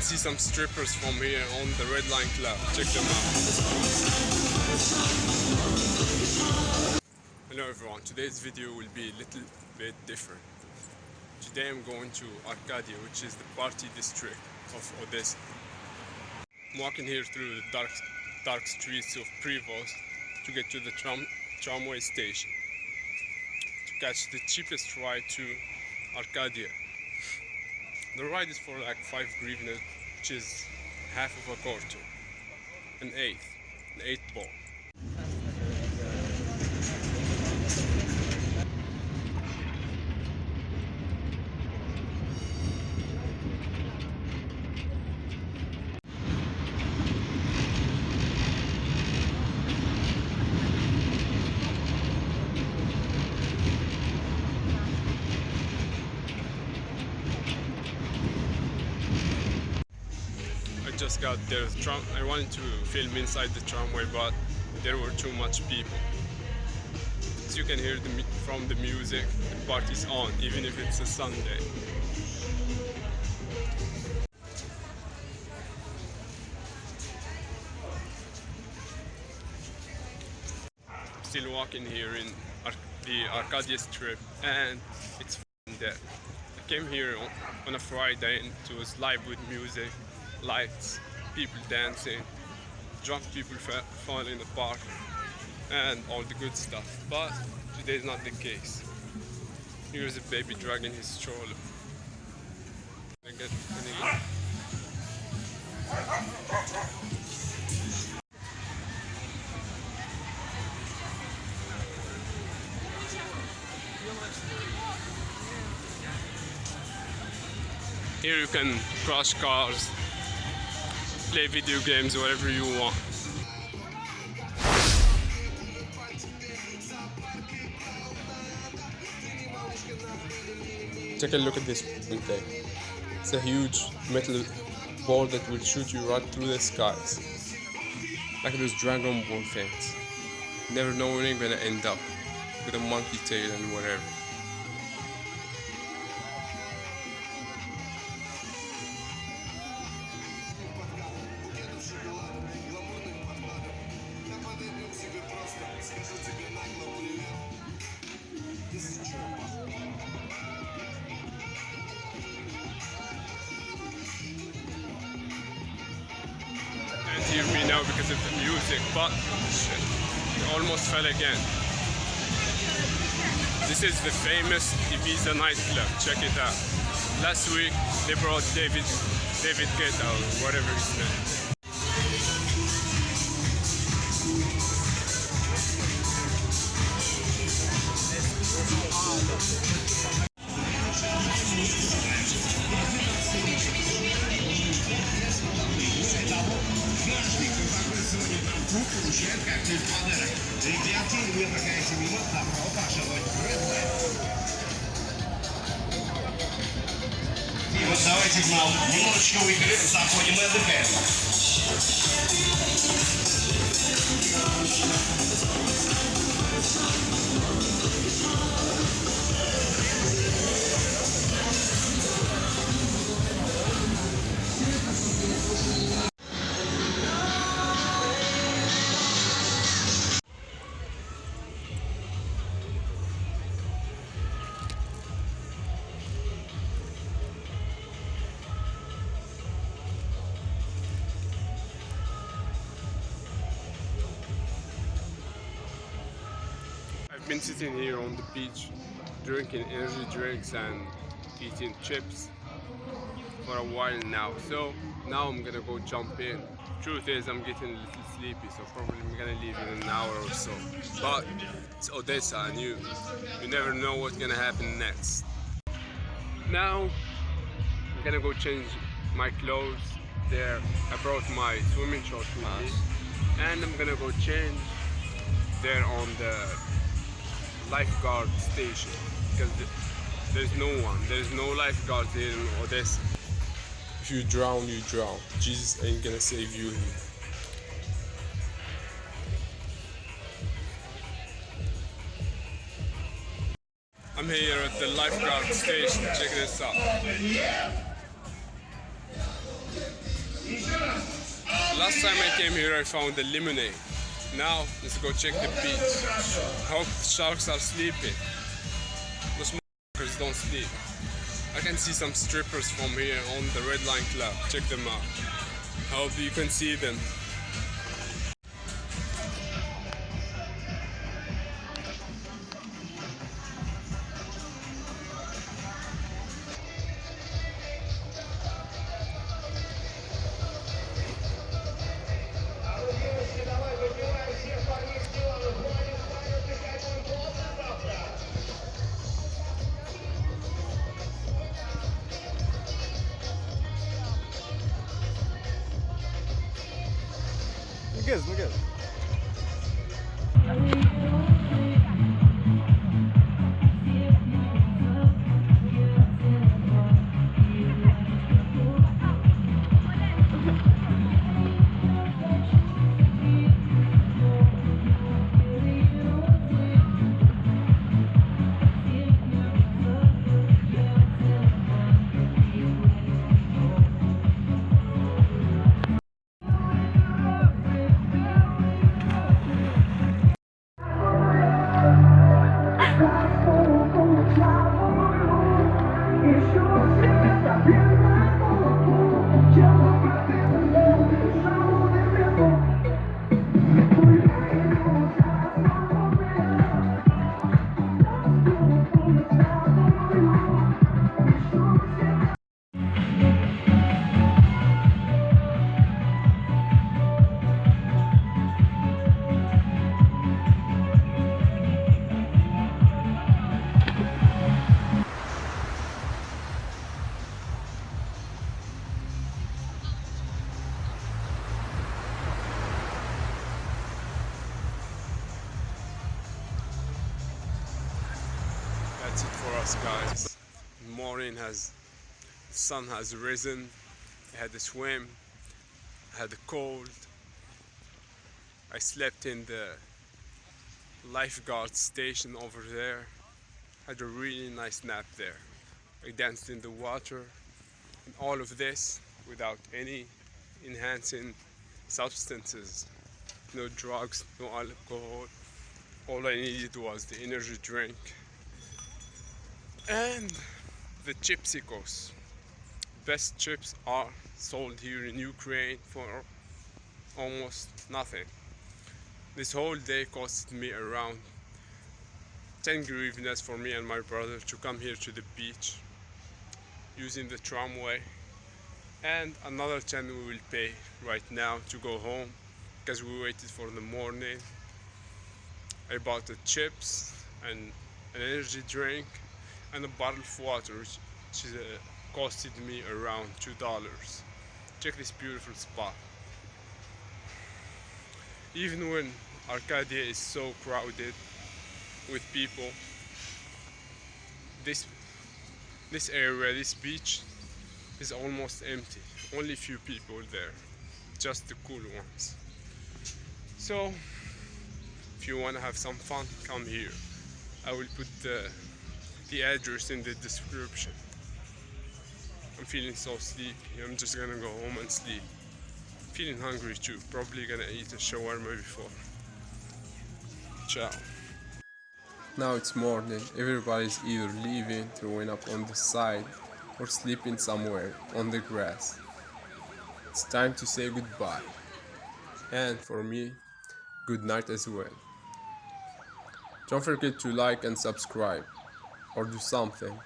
can see some strippers from here on the Red Line Club. Check them out. Hello everyone, today's video will be a little bit different. Today I'm going to Arcadia, which is the party district of Odessa. I'm walking here through the dark, dark streets of Privoz to get to the tram, tramway station to catch the cheapest ride to Arcadia. The ride is for like 5 hryvnia, which is half of a quarter, an eighth, an eighth ball. just got there. Tram I wanted to film inside the tramway, but there were too much people. As you can hear the, from the music, the party's on, even if it's a Sunday. Still walking here in Ar the Arcadia Strip, and it's dead. I came here on, on a Friday and it was live with music lights, people dancing, drunk people fun in the park, and all the good stuff. But today is not the case. Here's a baby dragging his stroller. Here you can crush cars play video games, whatever you want. Take a look at this thing. It's a huge metal ball that will shoot you right through the skies. Like those Dragon Ball things. Never know when you're gonna end up with a monkey tail and whatever. Now because of the music, but shit, almost fell again. This is the famous Ibiza nightclub, check it out. Last week they brought David David Guetta or whatever his name. получить подарок. Ребятки, не прокайте мимо, а пропашивать рыбы. И вот давайте нам немножечко выпили, заходим и отдыхаем. Been sitting here on the beach drinking energy drinks and eating chips for a while now. So now I'm gonna go jump in. Truth is I'm getting a little sleepy so probably I'm gonna leave in an hour or so. But it's Odessa and you you never know what's gonna happen next. Now I'm gonna go change my clothes. There I brought my swimming shorts with me. And I'm gonna go change. There on the lifeguard station because there's no one. There's no lifeguards here in Odessa. If you drown, you drown. Jesus ain't gonna save you here. I'm here at the lifeguard station. Check this out. Last time I came here, I found the lemonade. Now, let's go check the beach. Hope the sharks are sleeping. Those motherfuckers don't sleep. I can see some strippers from here on the Red Line Club. Check them out. Hope you can see them. Não gez, não gez. It for us, guys. Morning has, sun has risen. I had a swim. I had a cold. I slept in the lifeguard station over there. Had a really nice nap there. I danced in the water. And all of this without any enhancing substances. No drugs, no alcohol. All I needed was the energy drink and the chipsicos best chips are sold here in Ukraine for almost nothing. This whole day cost me around 10 hryvnias for me and my brother to come here to the beach using the tramway. And another 10 we will pay right now to go home because we waited for the morning. I bought the chips and an energy drink and a bottle of water which, which uh, costed me around two dollars. Check this beautiful spot. Even when Arcadia is so crowded with people this this area this beach is almost empty. Only few people there just the cool ones. So if you want to have some fun come here. I will put the the address in the description. I'm feeling so sleepy. I'm just gonna go home and sleep. Feeling hungry too. Probably gonna eat a shawarma before. Ciao. Now it's morning. Everybody's either leaving, throwing up on the side, or sleeping somewhere on the grass. It's time to say goodbye. And for me, good night as well. Don't forget to like and subscribe or do something